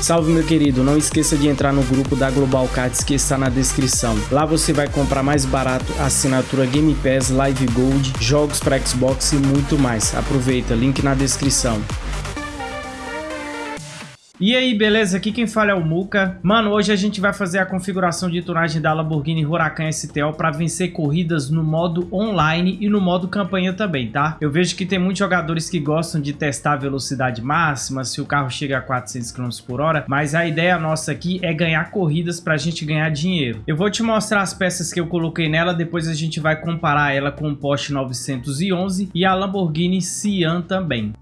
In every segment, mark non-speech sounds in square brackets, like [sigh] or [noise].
Salve meu querido, não esqueça de entrar no grupo da Global Cards que está na descrição. Lá você vai comprar mais barato assinatura Game Pass, Live Gold, jogos para Xbox e muito mais. Aproveita, link na descrição. E aí, beleza? Aqui quem fala é o Muka. Mano, hoje a gente vai fazer a configuração de tunagem da Lamborghini Huracan STO para vencer corridas no modo online e no modo campanha também, tá? Eu vejo que tem muitos jogadores que gostam de testar a velocidade máxima, se o carro chega a 400 km por hora, mas a ideia nossa aqui é ganhar corridas para a gente ganhar dinheiro. Eu vou te mostrar as peças que eu coloquei nela, depois a gente vai comparar ela com o Porsche 911 e a Lamborghini Sian também.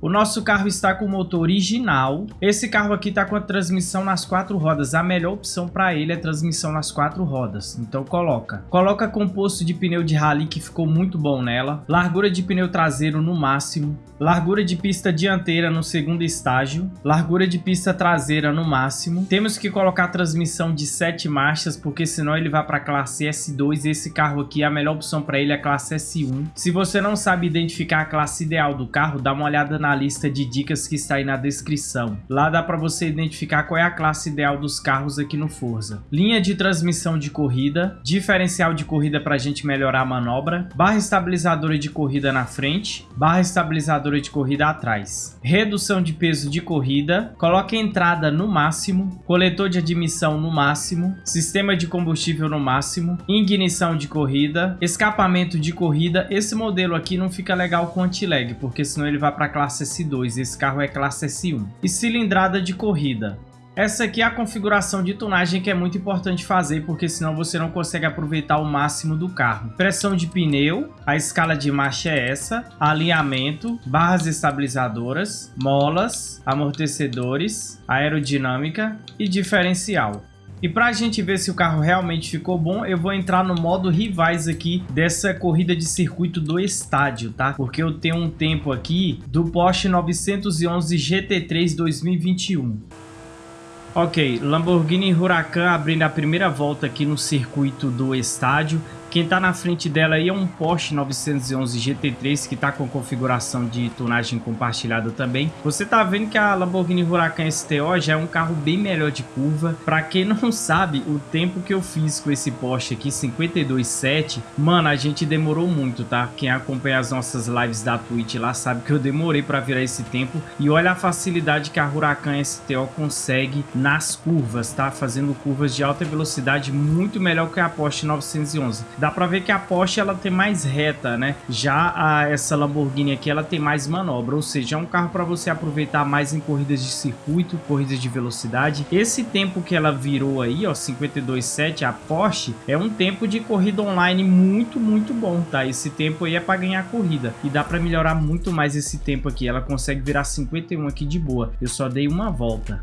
O nosso carro está com o motor original. Esse carro aqui está com a transmissão nas quatro rodas. A melhor opção para ele é transmissão nas quatro rodas. Então coloca. Coloca composto de pneu de rally que ficou muito bom nela. Largura de pneu traseiro no máximo. Largura de pista dianteira no segundo estágio. Largura de pista traseira no máximo. Temos que colocar transmissão de sete marchas porque senão ele vai para classe S2. Esse carro aqui, a melhor opção para ele é a classe S1. Se você não sabe identificar a classe ideal do carro, dá uma olhada na lista de dicas que está aí na descrição. Lá dá para você identificar qual é a classe ideal dos carros aqui no Forza. Linha de transmissão de corrida, diferencial de corrida para a gente melhorar a manobra, barra estabilizadora de corrida na frente, barra estabilizadora de corrida atrás, redução de peso de corrida, coloque entrada no máximo, coletor de admissão no máximo, sistema de combustível no máximo, ignição de corrida, escapamento de corrida. Esse modelo aqui não fica legal com anti-lag, porque senão ele vai para classe S2, esse carro é classe S1. E cilindrada de corrida. Essa aqui é a configuração de tunagem que é muito importante fazer, porque senão você não consegue aproveitar o máximo do carro. Pressão de pneu, a escala de marcha é essa, alinhamento, barras estabilizadoras, molas, amortecedores, aerodinâmica e diferencial. E para a gente ver se o carro realmente ficou bom, eu vou entrar no modo rivais aqui dessa corrida de circuito do estádio, tá? Porque eu tenho um tempo aqui do Porsche 911 GT3 2021. Ok, Lamborghini Huracan abrindo a primeira volta aqui no circuito do estádio. Quem está na frente dela aí é um Porsche 911 GT3 que está com configuração de tunagem compartilhada também. Você está vendo que a Lamborghini Huracan STO já é um carro bem melhor de curva. Para quem não [laughs] sabe, o tempo que eu fiz com esse Porsche aqui, 52.7, mano, a gente demorou muito, tá? Quem acompanha as nossas lives da Twitch lá sabe que eu demorei para virar esse tempo. E olha a facilidade que a Huracan STO consegue nas curvas, tá? Fazendo curvas de alta velocidade muito melhor que a Porsche 911. Dá pra ver que a Porsche ela tem mais reta, né? Já a, essa Lamborghini aqui ela tem mais manobra, ou seja, é um carro para você aproveitar mais em corridas de circuito, corridas de velocidade. Esse tempo que ela virou aí, ó, 52.7, a Porsche, é um tempo de corrida online muito, muito bom, tá? Esse tempo aí é para ganhar corrida e dá para melhorar muito mais esse tempo aqui. Ela consegue virar 51 aqui de boa. Eu só dei uma volta.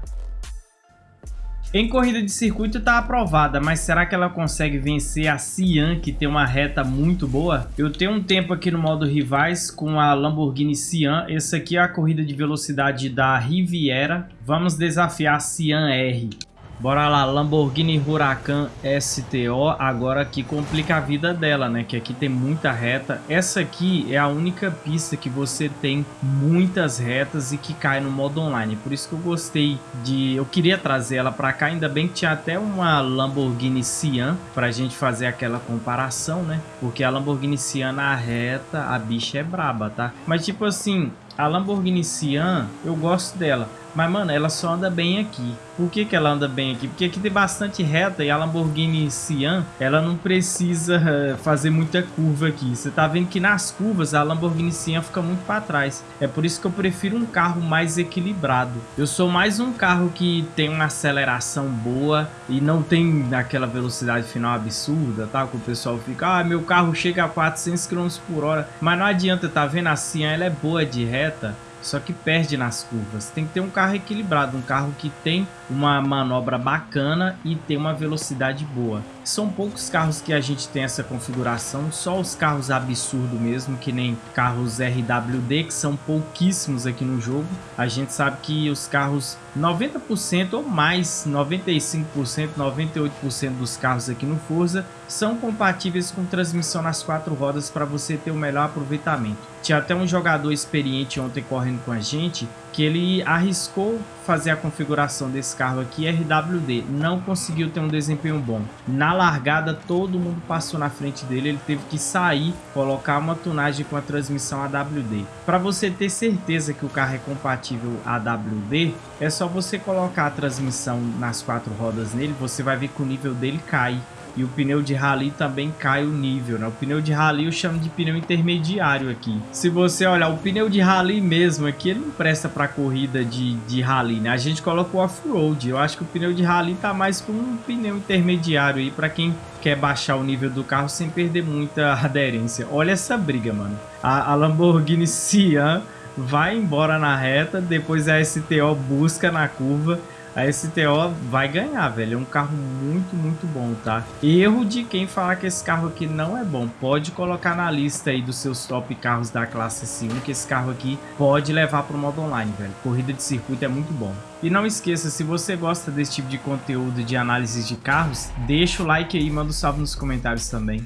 Em corrida de circuito está aprovada, mas será que ela consegue vencer a Sian, que tem uma reta muito boa? Eu tenho um tempo aqui no modo rivais com a Lamborghini Sian. Essa aqui é a corrida de velocidade da Riviera. Vamos desafiar a Sian R. Bora lá, Lamborghini Huracan STO, agora que complica a vida dela, né? Que aqui tem muita reta. Essa aqui é a única pista que você tem muitas retas e que cai no modo online. Por isso que eu gostei de... Eu queria trazer ela pra cá, ainda bem que tinha até uma Lamborghini Sian pra gente fazer aquela comparação, né? Porque a Lamborghini Sian na reta, a bicha é braba, tá? Mas tipo assim, a Lamborghini Sian, eu gosto dela. Mas, mano, ela só anda bem aqui. Por que, que ela anda bem aqui? Porque aqui tem bastante reta e a Lamborghini Sian, ela não precisa uh, fazer muita curva aqui. Você tá vendo que nas curvas a Lamborghini Sian fica muito para trás. É por isso que eu prefiro um carro mais equilibrado. Eu sou mais um carro que tem uma aceleração boa e não tem aquela velocidade final absurda, tá? Que o pessoal fica, ah, meu carro chega a 400 km por hora. Mas não adianta, tá vendo? A Sian, ela é boa de reta só que perde nas curvas. Tem que ter um carro equilibrado, um carro que tem uma manobra bacana e tem uma velocidade boa. São poucos carros que a gente tem essa configuração, só os carros absurdos mesmo, que nem carros RWD, que são pouquíssimos aqui no jogo. A gente sabe que os carros 90% ou mais, 95%, 98% dos carros aqui no Forza são compatíveis com transmissão nas quatro rodas para você ter o melhor aproveitamento. Tinha até um jogador experiente ontem correndo com a gente que ele arriscou fazer a configuração desse carro aqui RWD, não conseguiu ter um desempenho bom. Na largada todo mundo passou na frente dele, ele teve que sair, colocar uma tunagem com a transmissão AWD. Para você ter certeza que o carro é compatível AWD, é só você colocar a transmissão nas quatro rodas nele, você vai ver que o nível dele cai. E o pneu de rally também cai o nível, né? O pneu de rally eu chamo de pneu intermediário aqui. Se você olhar o pneu de rally mesmo aqui, ele não presta para corrida de, de rally, né? A gente coloca o off-road. Eu acho que o pneu de rally tá mais como um pneu intermediário aí para quem quer baixar o nível do carro sem perder muita [laughs] aderência. Olha essa briga, mano. A, a Lamborghini Sian vai embora na reta, depois a STO busca na curva a STO vai ganhar, velho. É um carro muito, muito bom, tá? Erro de quem falar que esse carro aqui não é bom. Pode colocar na lista aí dos seus top carros da classe S1, que esse carro aqui pode levar para o modo online, velho. Corrida de circuito é muito bom. E não esqueça, se você gosta desse tipo de conteúdo de análise de carros, deixa o like aí e manda um salve nos comentários também.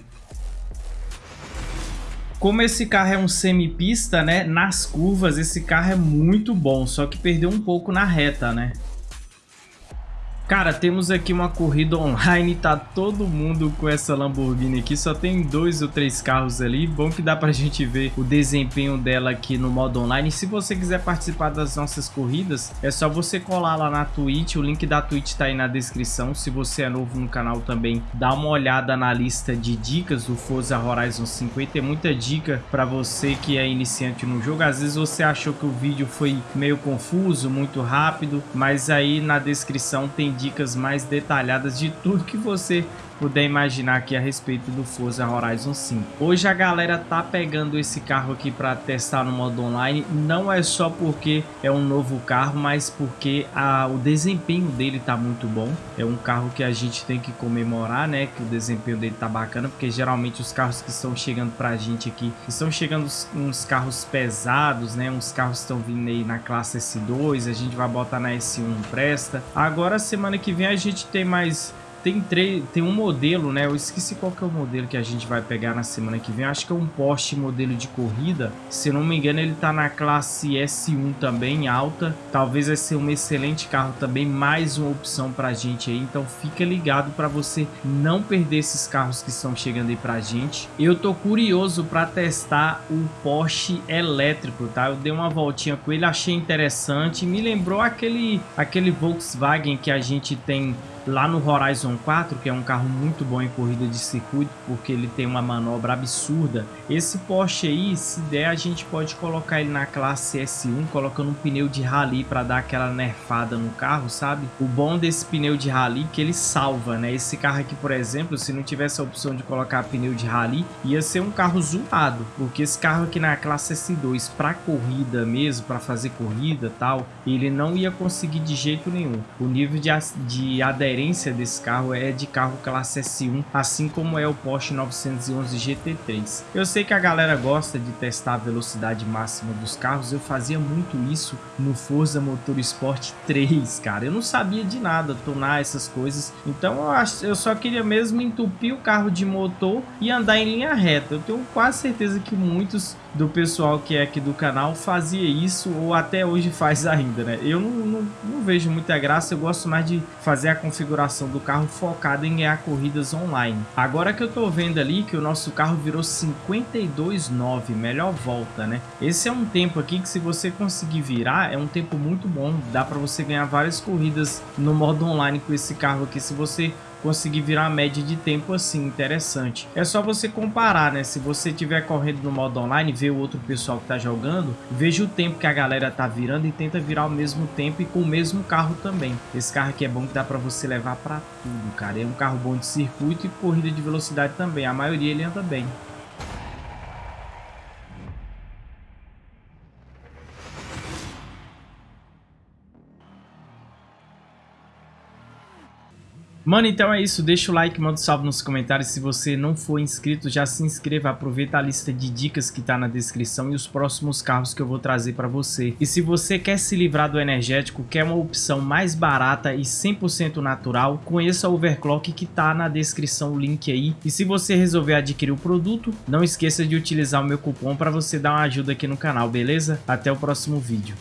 Como esse carro é um semi-pista, né, nas curvas esse carro é muito bom, só que perdeu um pouco na reta, né. Cara, temos aqui uma corrida online, tá todo mundo com essa Lamborghini aqui, só tem dois ou três carros ali, bom que dá pra gente ver o desempenho dela aqui no modo online. Se você quiser participar das nossas corridas, é só você colar lá na Twitch, o link da Twitch tá aí na descrição. Se você é novo no canal também, dá uma olhada na lista de dicas do Forza Horizon 50, tem muita dica pra você que é iniciante no jogo. Às vezes você achou que o vídeo foi meio confuso, muito rápido, mas aí na descrição tem dicas mais detalhadas de tudo que você puder imaginar aqui a respeito do Forza Horizon 5. Hoje a galera tá pegando esse carro aqui para testar no modo online, não é só porque é um novo carro, mas porque a, o desempenho dele tá muito bom. É um carro que a gente tem que comemorar, né, que o desempenho dele tá bacana, porque geralmente os carros que estão chegando pra gente aqui, estão chegando uns carros pesados, né, uns carros estão vindo aí na classe S2, a gente vai botar na S1 presta. Agora semana que vem a gente tem mais tem, três, tem um modelo, né? Eu esqueci qual que é o modelo que a gente vai pegar na semana que vem. acho que é um Porsche modelo de corrida. Se não me engano, ele tá na classe S1 também, alta. Talvez vai ser um excelente carro também, mais uma opção pra gente aí. Então fica ligado para você não perder esses carros que estão chegando aí pra gente. Eu tô curioso para testar o Porsche elétrico, tá? Eu dei uma voltinha com ele, achei interessante. Me lembrou aquele, aquele Volkswagen que a gente tem lá no Horizon 4, que é um carro muito bom em corrida de circuito, porque ele tem uma manobra absurda. Esse Porsche aí, se der, a gente pode colocar ele na classe S1, colocando um pneu de rally para dar aquela nerfada no carro, sabe? O bom desse pneu de rally é que ele salva, né? Esse carro aqui, por exemplo, se não tivesse a opção de colocar pneu de rally, ia ser um carro zoado, porque esse carro aqui na classe S2, para corrida mesmo, para fazer corrida tal, ele não ia conseguir de jeito nenhum. O nível de, de aderência referência desse carro é de carro classe S1, assim como é o Porsche 911 GT3. Eu sei que a galera gosta de testar a velocidade máxima dos carros, eu fazia muito isso no Forza Motorsport 3, cara. Eu não sabia de nada, tunar essas coisas, então eu, acho, eu só queria mesmo entupir o carro de motor e andar em linha reta. Eu tenho quase certeza que muitos do pessoal que é aqui do canal fazia isso ou até hoje faz ainda, né? Eu não, não, não, vejo muita graça, eu gosto mais de fazer a configuração do carro focada em ganhar corridas online. Agora que eu tô vendo ali que o nosso carro virou 52,9, melhor volta, né? Esse é um tempo aqui que se você conseguir virar, é um tempo muito bom, dá para você ganhar várias corridas no modo online com esse carro aqui, se você conseguir virar uma média de tempo assim, interessante. É só você comparar, né? Se você estiver correndo no modo online, ver o outro pessoal que tá jogando, veja o tempo que a galera tá virando e tenta virar ao mesmo tempo e com o mesmo carro também. Esse carro aqui é bom que dá para você levar para tudo, cara. É um carro bom de circuito e corrida de velocidade também. A maioria ele anda bem. Mano, então é isso. Deixa o like, manda um salve nos comentários. Se você não for inscrito, já se inscreva. Aproveita a lista de dicas que tá na descrição e os próximos carros que eu vou trazer para você. E se você quer se livrar do energético, quer uma opção mais barata e 100% natural, conheça a Overclock que tá na descrição, o link aí. E se você resolver adquirir o produto, não esqueça de utilizar o meu cupom para você dar uma ajuda aqui no canal, beleza? Até o próximo vídeo.